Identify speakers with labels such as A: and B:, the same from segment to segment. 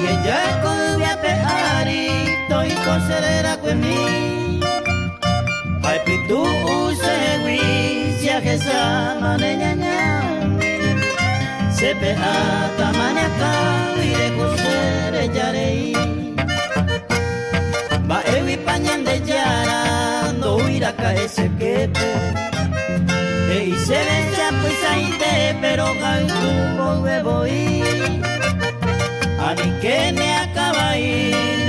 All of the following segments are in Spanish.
A: Agejako beapearito ikorserera kwemi Paipitu usewi siakesa manenyanya Sepea tamaneka wire kusere jarei Ba ewi pañande yara no uiraka ese kepe Ei se ve chapo y saite pero gaitu bo huevo Ani que me acaba ahí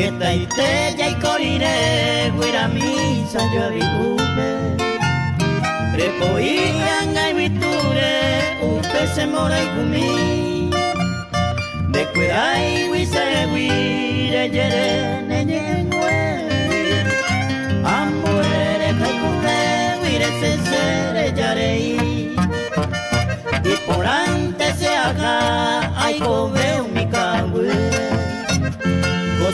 A: Geta ite ya ikorire guira misa yo abigupe Prepoi anga ibiture upe se mora ikumi De kwe ai wise guire yere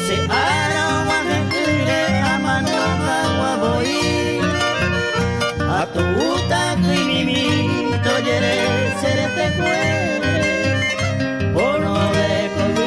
A: Jose arawa mekire amano hawa boi Atuta kuimimi toyere serete kue Oro de kogi